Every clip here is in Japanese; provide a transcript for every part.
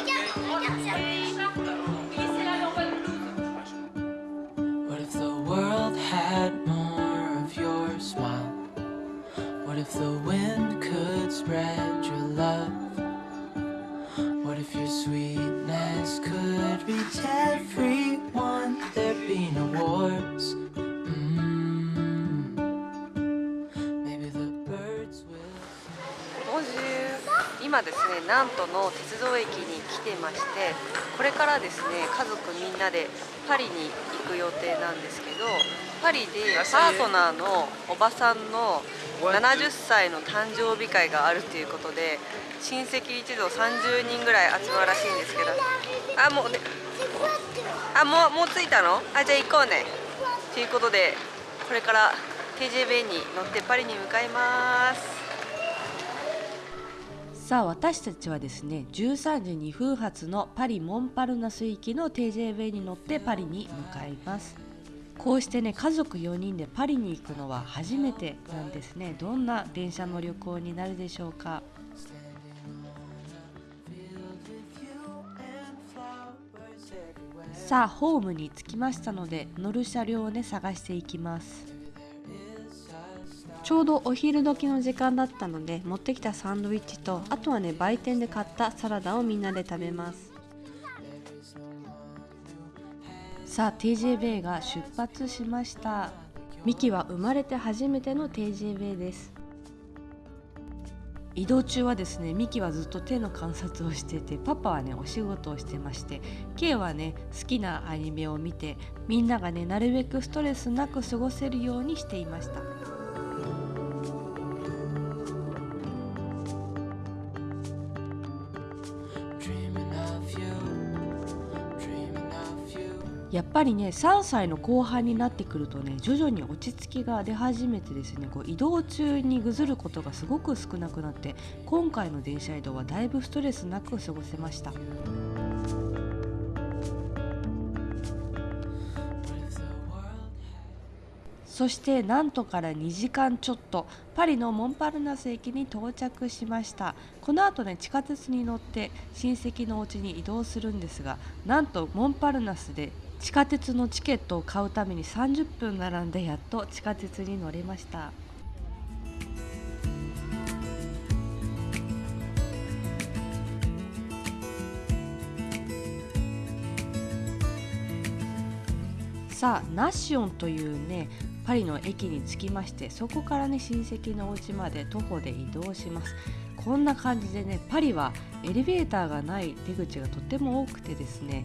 我叫小今ですね南都の鉄道駅に来てましてこれからですね家族みんなでパリに行く予定なんですけどパリでパートナーのおばさんの70歳の誕生日会があるということで親戚一同30人ぐらい集まるらしいんですけど。あもうねあもうもう着いたの？あじゃあ行こうね。ということでこれから TJB に乗ってパリに向かいますさあ私たちはですね13時2分発のパリ・モンパルナス行きの TJB に乗ってパリに向かいます。こうしてね家族4人でパリに行くのは初めてなんですね。どんな電車の旅行になるでしょうか。さあホームに着きましたので乗る車両をね探していきます。ちょうどお昼時の時間だったので持ってきたサンドイッチとあとはね売店で買ったサラダをみんなで食べます。さあ TJB が出発しました。ミキは生まれて初めての TJB です。移動中はですねミキはずっと手の観察をしててパパはねお仕事をしてまして K はね好きなアニメを見てみんながねなるべくストレスなく過ごせるようにしていました。やっぱりね3歳の後半になってくるとね徐々に落ち着きが出始めてですねこう移動中にぐずることがすごく少なくなって今回の電車移動はだいぶストレスなく過ごせました。そしてなんとから2時間ちょっとパリのモンパルナス駅に到着しました。この後ね地下鉄に乗って親戚のお家に移動するんですがなんとモンパルナスで地下鉄のチケットを買うために30分並んでやっと地下鉄に乗れました。さあナッシオンというねパリの駅に着きましてそこからね親戚のお家まで徒歩で移動します。こんな感じでねパリはエレベーターがない出口がとても多くてですね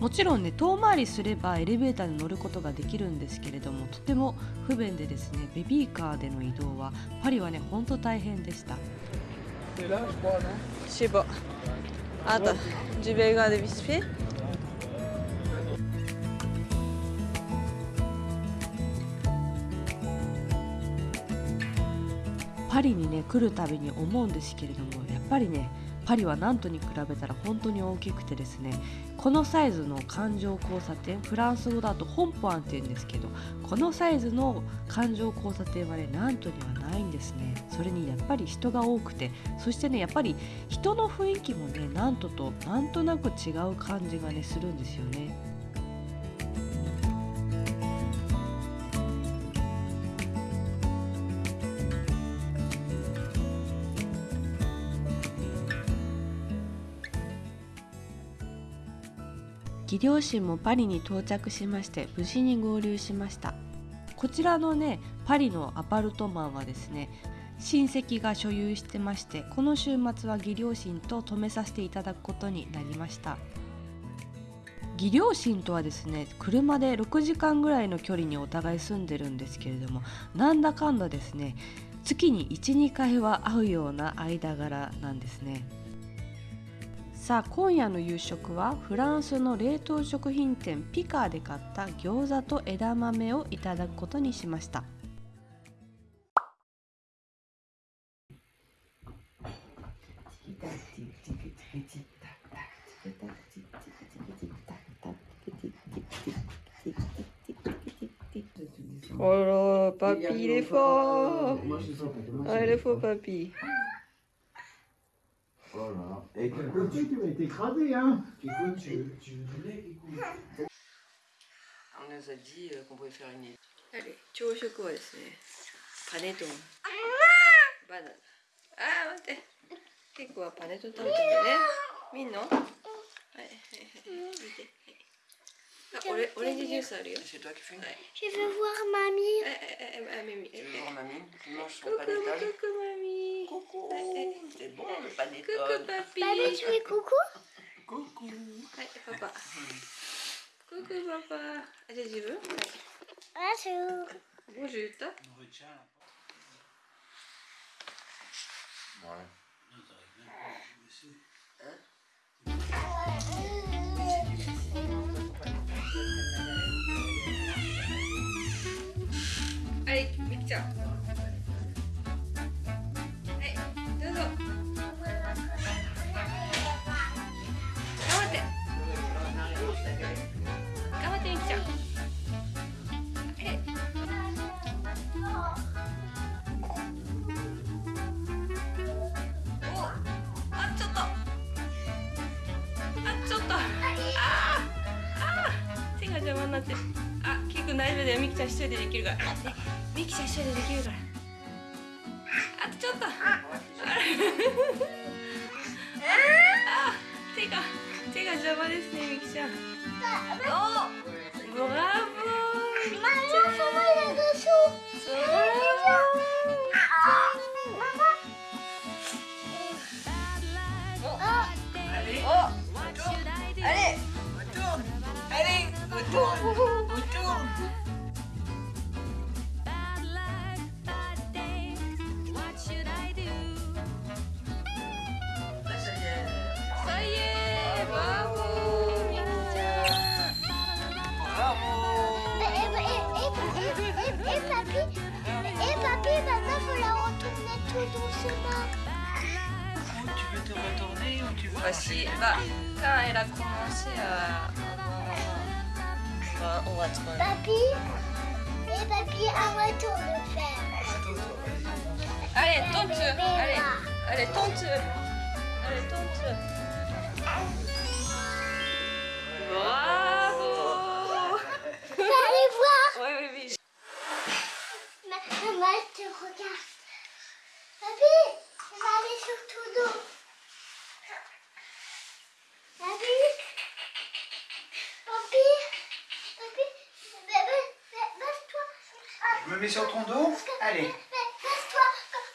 もちろんね遠回りすればエレベーターに乗ることができるんですけれどもとても不便でですねベビーカーでの移動はパリはねほんと大変でした.パリにね来るたびに思うんですけれどもやっぱりねパリはナントに比べたら本当に大きくてですねこのサイズの環状交差点フランス語だと本ポアンって言うんですけどこのサイズの環状交差点はねなんとにはないんですね。それにやっぱり人が多くてそしてねやっぱり人の雰囲気もねなんととなんとなく違う感じがねするんですよね。義両親もパリに到着しまして無事に合流しました。こちらのねパリのアパルトマンはですね親戚が所有してましてこの週末は義両親と泊めさせていただくことになりました。義両親とはですね車で6時間ぐらいの距離にお互い住んでるんですけれどもなんだかんだですね月に12回は会うような間柄なんですね。さあ今夜の夕食はフランスの冷凍食品店ピカーで買った餃子と枝豆をいただくことにしましたおろ、パピーレフォー。あれフォーパピー。Et que hein. ouais, tu, tu vas hein Tu. On nous a dit euh, qu'on pouvait faire une Allez, chocolat. Paneton. Banane. Ah, attendez. Qu'est-ce paneton t'as non Ouais. Ah, オレンジジュースあるよ。C'est toi qui fumes ouais. Je veux voir mamie. Ah, ah, mamie. Tu veux voir mamie Tu manges ton panettone Coucou mamie. Coucou. C'est bon le panettone. Coucou papy. Mamie, tu fais coucou Coucou. Ouais, papa. coucou papa. Allez, tu veux Bonjour. Bonjour. Bonjour. Ouais. ちゃうはいどうぞ。頑張って。頑張ってみきちゃん。あ、キック大丈夫だよ。みきちゃん一人でできるから。ミキちゃん一人でできるから。Voici, bah, quand elle a commencé à... Bah, on va te Papy, et papy, arrête de le faire. Allez, tente allez, tente Allez, tente mets sur ton dos. Allez. co-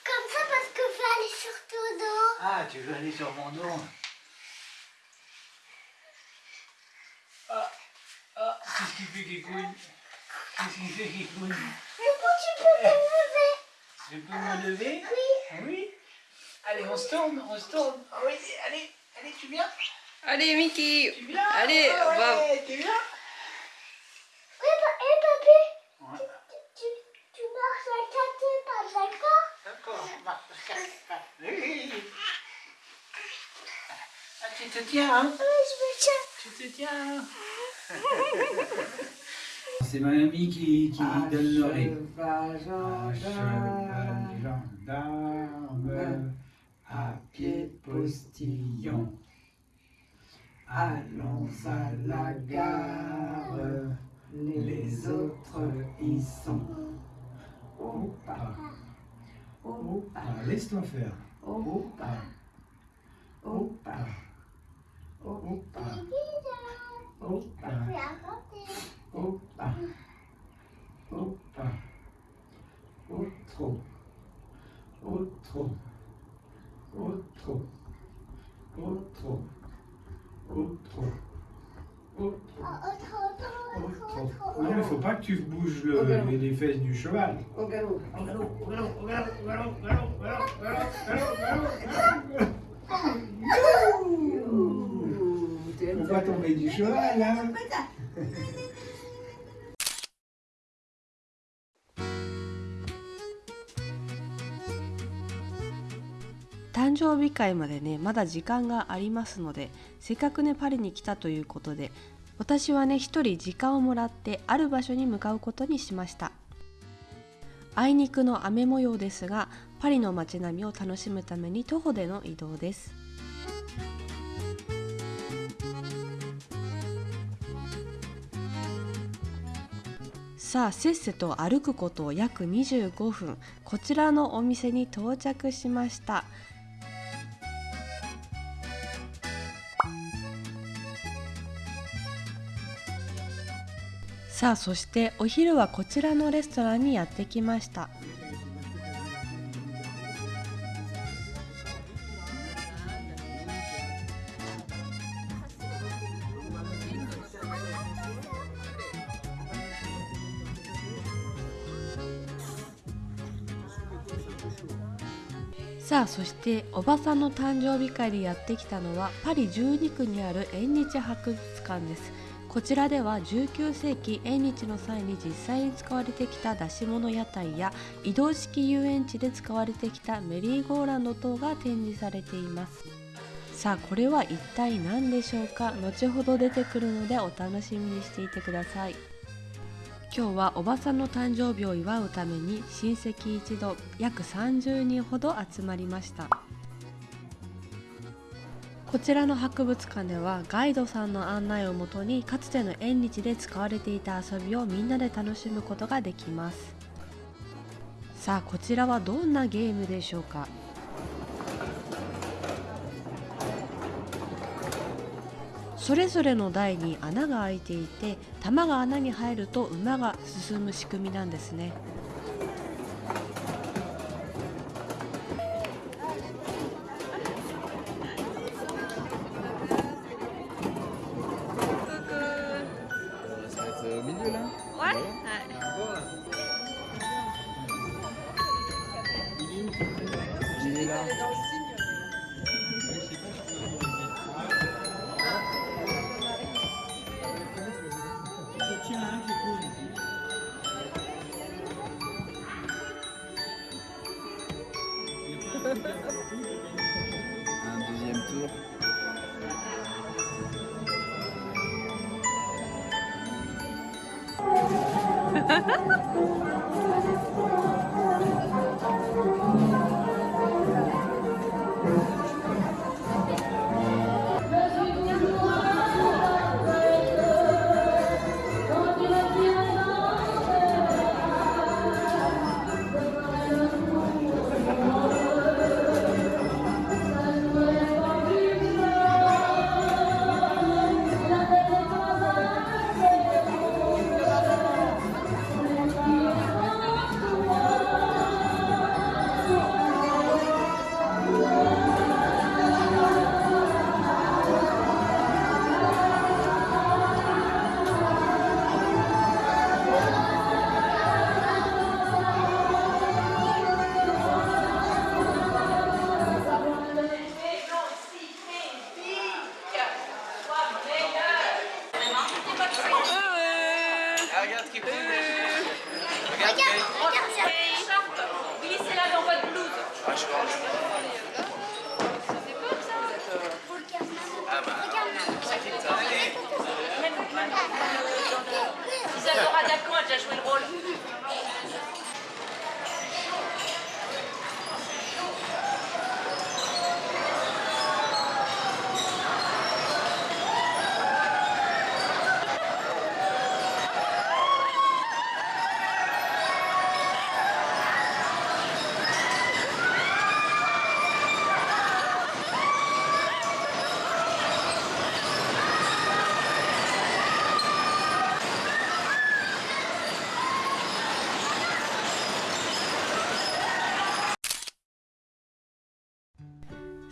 comme ça parce que je vais aller sur ton dos. Ah, tu veux aller sur mon dos. Ah, ah, qu'est-ce qu'il fait qui couille Qu'est-ce qu'il fait qui couille tu peux te lever. Je peux me lever? Oui. Oui. Allez, on se tourne, on se tourne. Ah Oui, allez, allez, tu viens? Allez, Mickey. Tu viens? Allez, Ah on va... Tu viens Oui, pa- et papy, Ouais. tu, tu marches à quatre pas, d'accord D'accord, on marche sur quatre pattes. Oui. Ah, tu te tiens, hein Oui, je me tiens. Tu te tiens C'est ma amie qui, qui donne l'oreille. Cheval, gendarme, à pied postillon. Allons à la gare, les autres y sont. Opa, opa, laisse-toi faire. Opa, opa, opa, opa. Opa. Opa. Outro. Outro. Outro. Outro. Outro. Outro. Autre, autre, autre, Outro. autre, Non, il ne faut pas que tu bouges le- les, les fesses du cheval. Au galop Au galop, au galop, au galop, au galop, au galop, au galop, au galop, au galop, au galop, au galop. Faut pas tomber du cheval, hein. 誕生日会までねまだ時間がありますのでせっかくねパリに来たということで私はね一人時間をもらってある場所に向かうことにしましたあいにくの雨模様ですがパリの街並みを楽しむために徒歩での移動ですさあせっせと歩くこと約25分。こちらのお店に到着しました。さあそしてお昼はこちらのレストランにやってきました。さあそしておばさんの誕生日会でやってきたのはパリ12区にある縁日博物館です。こちらでは19世紀縁日の際に実際に使われてきた出し物屋台や移動式遊園地で使われてきたメリーゴーランド等が展示されています。さあこれは一体何でしょうか？後ほど出てくるのでお楽しみにしていてください。今日はおばさんの誕生日を祝うために親戚一同約30人ほど集まりました。こちらの博物館ではガイドさんの案内をもとにかつての縁日で使われていた遊びをみんなで楽しむことができます。さあこちらはどんなゲームでしょうか？それぞれの台に穴が開いていて玉が穴に入ると馬が進む仕組みなんですね。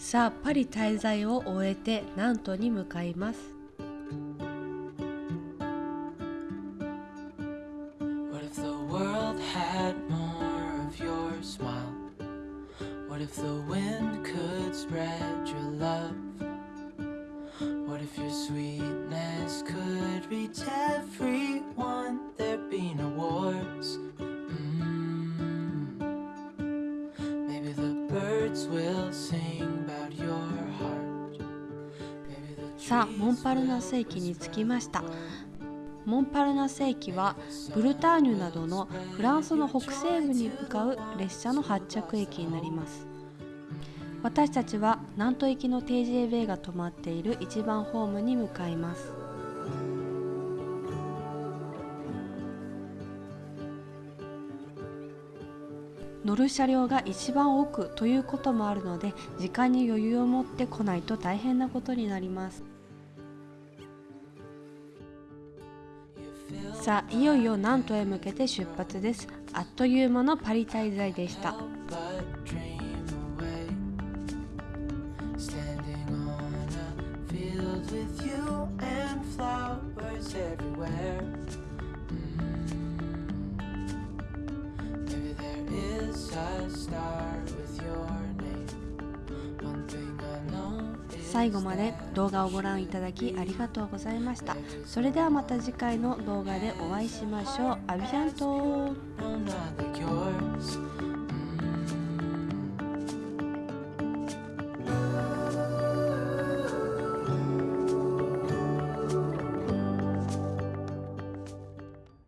さあパリ滞在を終えてナントに向かいます。サ・モンパルナス駅に着きました。モンパルナス駅はブルターニュなどのフランスの北西部に向かう列車の発着駅になります。私たちは南都行きの TJB が止まっている一番ホームに向かいます。乗る車両が一番奥ということもあるので時間に余裕を持ってこないと大変なことになります。さあいよいよ南都へ向けて出発です。あっという間のパリ滞在でした。最後まで動画をご覧いただきありがとうございました。それではまた次回の動画でお会いしましょう。アビアント。